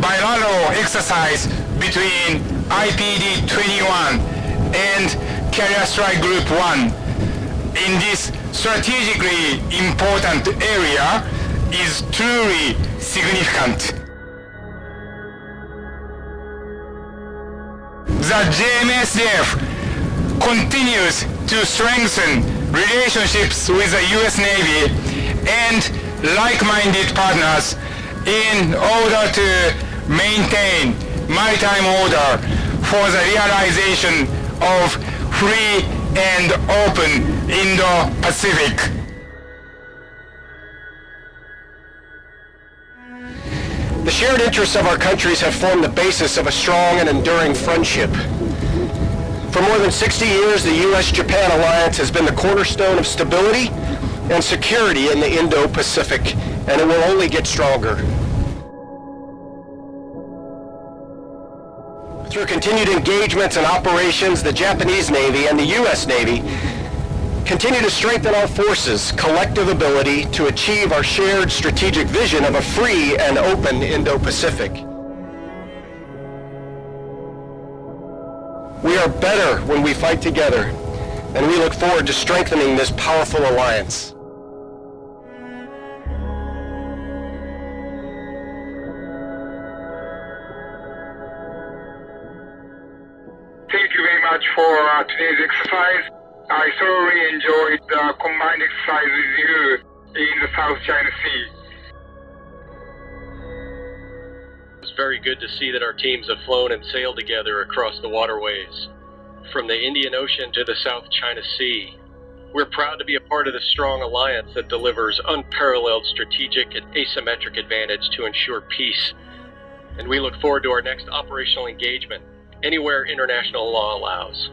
bilateral exercise between IPD-21 and Carrier Strike Group 1 in this strategically important area is truly significant. The JMSDF continues to strengthen relationships with the U.S. Navy and like-minded partners in order to maintain maritime order for the realization of free and open Indo-Pacific. The shared interests of our countries have formed the basis of a strong and enduring friendship. For more than 60 years, the U.S.-Japan alliance has been the cornerstone of stability and security in the Indo-Pacific, and it will only get stronger. Through continued engagements and operations, the Japanese Navy and the U.S. Navy continue to strengthen our forces' collective ability to achieve our shared strategic vision of a free and open Indo-Pacific. We are better when we fight together, and we look forward to strengthening this powerful alliance. Thank you very much for uh, today's exercise. I thoroughly enjoyed the combined exercise with you in the South China Sea. It's very good to see that our teams have flown and sailed together across the waterways, from the Indian Ocean to the South China Sea. We're proud to be a part of this strong alliance that delivers unparalleled strategic and asymmetric advantage to ensure peace. And we look forward to our next operational engagement, anywhere international law allows.